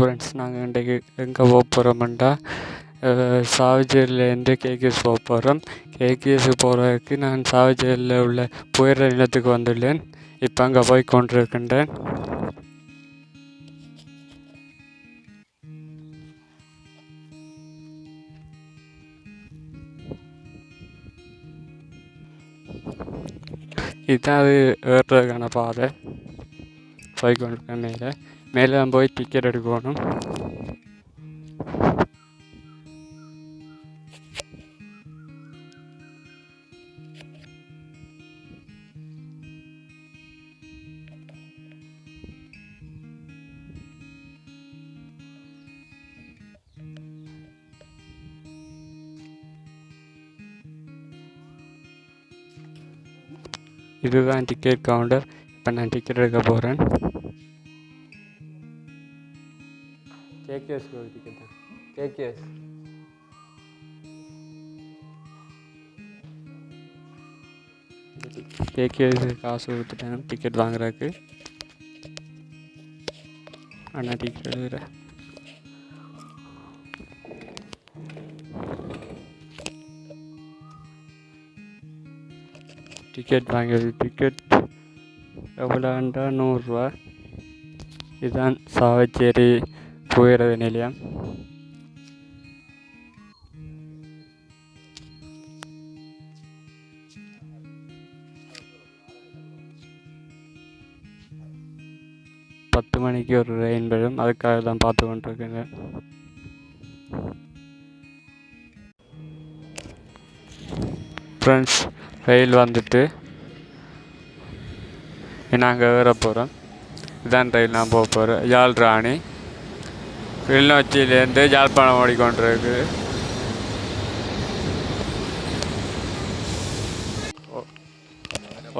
Friends நாங்கள் இன்றைக்கு எங்கே போக போகிறோம்டா சாவஜேரியிலேருந்து கேகேஎஸ் போக போகிறோம் கேகேஎஸ் போகிறதுக்கு நான் சாவஜேரியில் உள்ள புயற நிலத்துக்கு வந்துள்ளேன். இப்போ அங்கே போய் கொண்டிருக்கின்றேன். இதுதான் அது ஏறுறதுக்கான பாதை போய் கொண்டிருக்கேன் மேலே மேலே தான் போய் டிக்கெட் எடுக்கணும் இதுதான் டிக்கெட் கவுண்டர் இப்போ நான் டிக்கெட் எடுக்க போகிறேன் கேகேஎஸ் டிக்கெட் தான் கேகேஎஸ் கேகேஎஸ் காசு கொடுத்துட்டேன் டிக்கெட் வாங்குறதுக்கு அண்ணா டிக்கெட் எடுக்கிறேன் டிக்கெட் வாங்கியது. டிக்கெட் எவ்வளோண்டா நூறுரூவா. இதுதான் சாவச்சேரி புயறது நிலையம். பத்து மணிக்கு ஒரு ரெயின் வரும் அதுக்காக தான் பார்த்து கொண்டிருக்கேங்க. ஃப்ரெண்ட்ஸ் ரயில் வந்துட்டு நாங்கள் ஏற போகிறோம் இதான் ரயில் நான் போக போகிறேன் யாழ் ராணி. கிளிநொச்சியிலேருந்து யாழ்ப்பாணம் ஓடிக்கொண்டிருக்கு.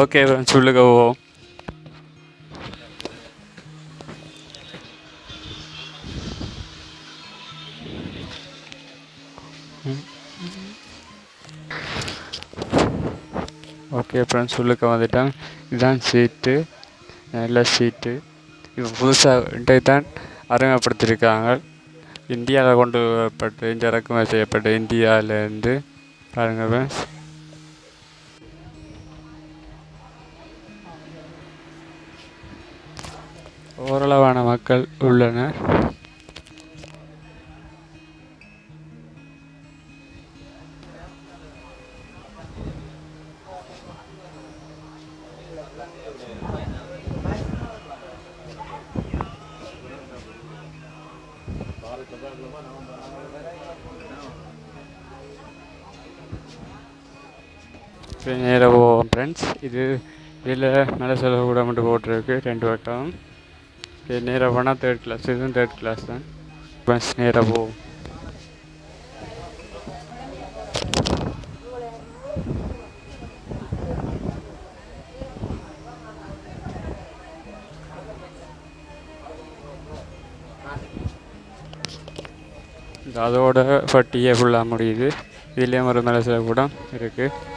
ஓகே சொல்லுங்க ஓ. போவோம் ஓகே ஃப்ரெண்ட்ஸ் உள்ளுக்க வந்துட்டேன் இதுதான் சீட்டு நல்ல சீட்டு இது புதுசாக இன்றைக்கு தான் அறிமுகப்படுத்தியிருக்காங்க. இந்தியாவில் கொண்டு வரப்பட்டு இங்கே இறக்குமதி செய்யப்பட்ட இந்தியாவிலேருந்து பாருங்க ஃப்ரெண்ட்ஸ் ஓரளவான மக்கள் உள்ளனர். நேராக போவோம் ஃப்ரெண்ட்ஸ் இது இதில் மேலே செலவு கூட மட்டும் போட்டிருக்கு ரெண்டு பக்கம். இது நேராக போனால் தேர்ட் கிளாஸ் இதுவும் தேர்ட் கிளாஸ் தான். ஃப்ரெண்ட்ஸ் நேராக போவோம் அதோட பட்டியே ஃபுல்லாக முடியுது. இதுலேயும் ஒரு மேலே சில கூட இருக்குது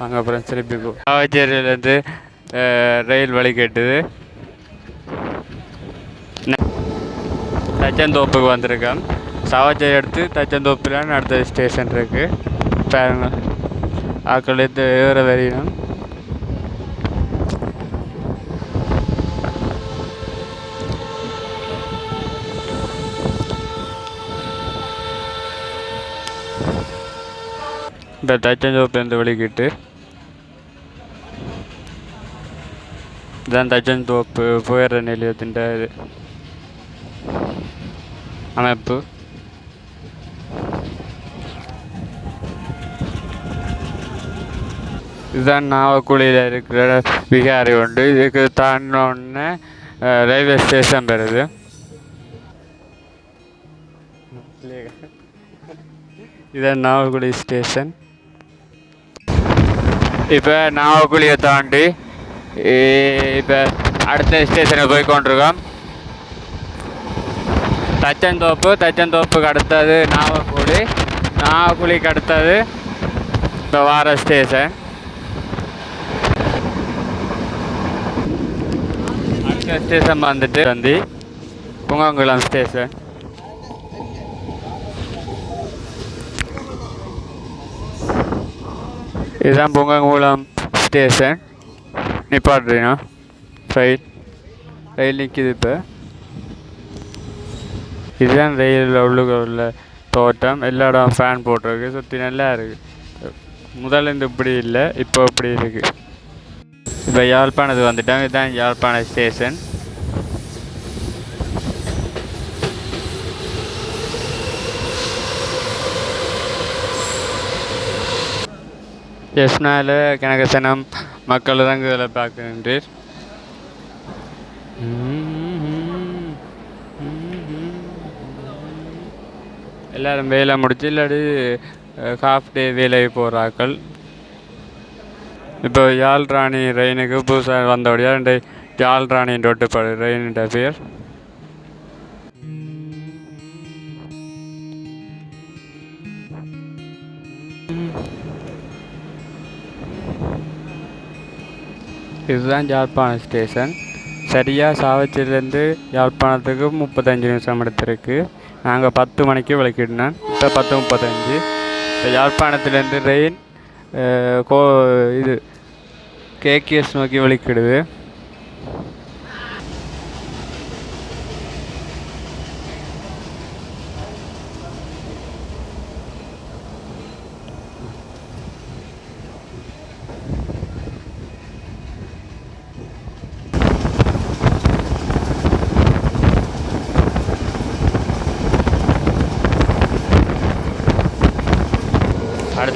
அங்கே அப்புறம் திருப்பி சாவச்சேரியிலேருந்து ரயில் வழி கேட்டுது. தச்சந்தோப்புக்கு வந்திருக்கேன் சாவச்சேரி எடுத்து தச்சந்தோப்பில் அடுத்த ஸ்டேஷன் இருக்குது பாருங்க. ஆக்கள் எடுத்து ஏற வரையணும் இந்த தச்சந்தோப்புலேருந்து வெளிக்கிட்டு இதான் தச்சந்தோப்பு புயற நிலையத்தின் இது அமைப்பு. இதுதான் நாவக்குழியில் இருக்கிற விகாரி உண்டு இதுக்கு தாண்டினோடனே ரயில்வே ஸ்டேஷன் பெறுது இதான் நாவக்குழி ஸ்டேஷன். இப்போ நாவக்குழியை தாண்டி இப்போ அடுத்த ஸ்டேஷனுக்கு போய் கொண்டிருக்கோம். தச்சந்தோப்பு தச்சந்தோப்புக்கு அடுத்தது நாவக்குழி நாவக்குழிக்கு அடுத்தது இப்போ வார ஸ்டேஷன் அடுத்த ஸ்டேஷன் வந்துட்டு வந்து புங்காங்குளம் ஸ்டேஷன் இதுதான் பொங்கங்குளம் ஸ்டேஷன். நிப்பாட்டுறீங்க ரயில் ரயில் நிற்கிது இப்போ. இதுதான் ரயிலில் உள்ளுக்கு உள்ள தோட்டம். எல்லா இடம் ஃபேன் போட்டிருக்கு. சுற்றி நல்லா இருக்குது முதல்ல இருந்து இப்படி இல்லை இப்போ இப்படி இருக்குது இப்போ யாழ்ப்பாணத்துக்கு வந்துட்டோம் இதுதான் யாழ்ப்பாண ஸ்டேஷன். எஸ்னால கனகசனம் மக்கள் தான் இதில் பார்க்கின்றீர் எல்லாரும் வேலை முடிச்சு இல்லாட்டி ஹாஃப் டே வேலை போகிறாக்கள் இப்போ யாழ் ராணி ரெயினுக்கு புதுசாக வந்தபடியாக ரெண்டு யாழ் ராணின்ற ஒட்டுப்பாடு ரெயினுன்ற பேர். இதுதான் யாழ்ப்பாணம் ஸ்டேஷன். சரியாக சாவச்சிலேருந்து யாழ்ப்பாணத்துக்கு முப்பத்தஞ்சு நிமிஷம் எடுத்திருக்கு. நாங்கள் பத்து மணிக்கு விளக்கிடணும். இப்போ பத்து முப்பத்தஞ்சு. இப்போ யாழ்ப்பாணத்துலேருந்து ரெயின் கோ இது கேகேஎஸ் நோக்கி விளக்கிடுது.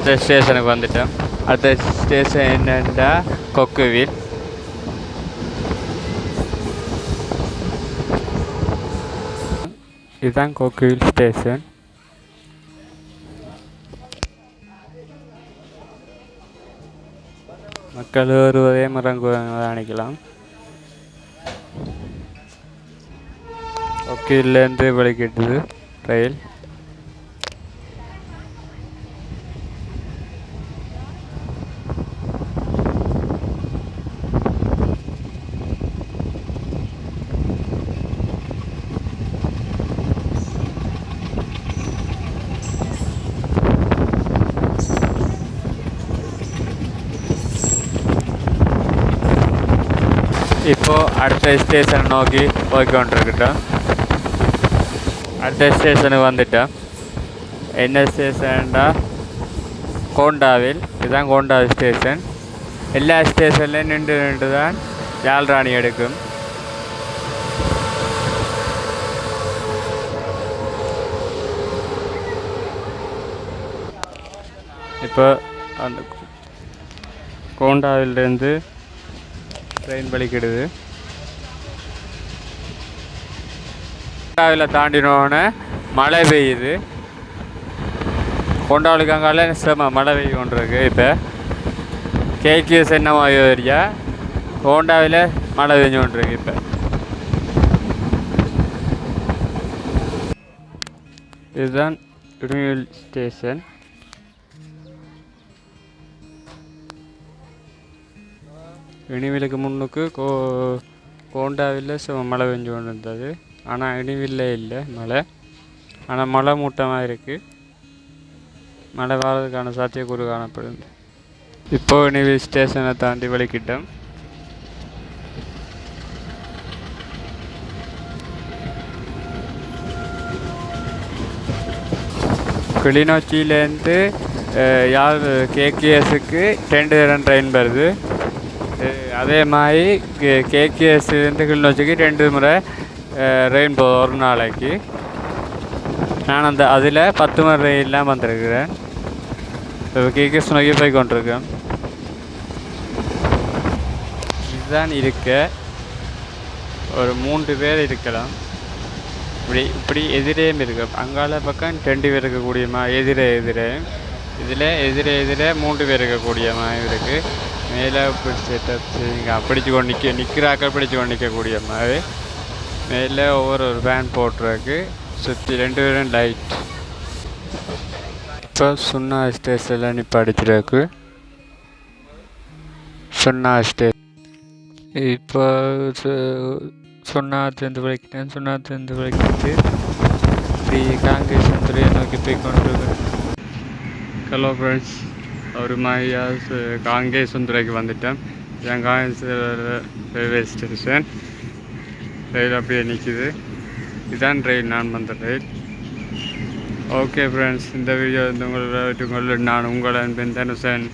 அடுத்த ஸ்டேஷனுக்கு வந்துட்டோம். அடுத்த ஸ்டேஷன் என்னென்னா கொக்குவில். இதுதான் கொக்குவில் ஸ்டேஷன். மக்கள் வருவதே இறங்குவதை அணைக்கலாம் கொக்குவில்லேருந்து வெளிக்கிட்டுது ரயில் இப்போ அடுத்த ஸ்டேஷன் நோக்கி போய்க்கொண்டிருக்கட்டும் அடுத்த ஸ்டேஷனுக்கு வந்துட்டோம் என்ன ஸ்டேஷன்டா கோண்டாவில் இதுதான் கோண்டா ஸ்டேஷன் எல்லா ஸ்டேஷன்லையும் நின்று நின்று தான் ஜால்ராணி எடுக்கும் இப்போ அந்த கோண்டாவிலிருந்து ட்ரெயின் பலிக்கிடுது கொண்டாவில் தாண்டினோடனே மழை பெய்யுது. கொண்டாவலுக்கு அங்கால செம மழை பெய்ய கொண்டிருக்கு இப்போ. கேக்கியஸ் என்ன ஏரியா ஹோண்டாவில் மழை பெஞ்சு கொண்டிருக்கு இப்போ. இதுதான் இடுமியல் ஸ்டேஷன் இனிமேலுக்கு முன்னுக்கு கோ கோண்டாவில் சு- மழை பெஞ்சு கொண்டு இருந்தது ஆனால் இனிவில்ல இல்லை மழை. ஆனால் மழை மூட்டமாக இருக்குது மழை வர்றதுக்கான சாத்தியக்கூறு காணப்படுது. இப்போது இனிவில் ஸ்டேஷனை தாண்டி வலிக்கிட்டோம் கிளிநொச்சியிலேருந்து யார் கேகேஎஸுக்கு ரெண்டு ரன் ட்ரெயின் வருது. அதே மாதிரி கேகேஎஸ்லேருந்து கிளிநொச்சிக்கு ரெண்டு முறை ரெயின் போகுது ஒரு நாளைக்கு. நான் அந்த அதில் பத்து மணி ரெயின்லாம் வந்திருக்கிறேன். இப்போ கேகேஎஸ் நோக்கி போய் கொண்டிருக்கேன். இதுதான் இருக்க. ஒரு மூன்று பேர் இருக்கலாம். இப்படி இப்படி எதிரேயும் இருக்கு. அங்கால பக்கம் ரெண்டு பேர் இருக்கக்கூடியமா? எதிரே எதிரே. இதில் எதிரே எதிரே மூன்று பேர் இருக்கக்கூடிய மாதிரி இருக்குது மேலே பிடிச்சிட்டு பிடிச்சு கொண்டு நிற்க நிற்கிறாக்கள் பிடிச்சு கொண்டு நிற்கக்கூடிய மாதிரி மேலே ஒவ்வொரு ஒரு ஃபேன் போட்டிருக்கு. சுற்றி ரெண்டு பேரும் லைட் இப்போ சுண்ணா ஸ்டேஷனில் நிப்பாடிச்சிருக்கு சுண்ணா ஸ்டே இப்போ சுண்ணாத்துலேருந்து விளக்கிட்டேன் சுண்ணாத்துலேருந்து விளக்கிட்டு இப்படி காங்கேசன் துறையை நோக்கி போய் கொண்டு ஹலோ ஃப்ரெண்ட்ஸ் ஒரு மாதிரியா காங்கேசன் துறைக்கு வந்துட்டேன். என் காங்கேசன் ரயில்வே ஸ்டேஷன் ரயில் அப்படியே நிற்கிது இதுதான் ரயில் நான் வந்த ரயில் ஓகே ஃப்ரெண்ட்ஸ் இந்த வீடியோ வந்து உங்களோட உங்களோட நான் உங்களோட அன்பின் தனுசன்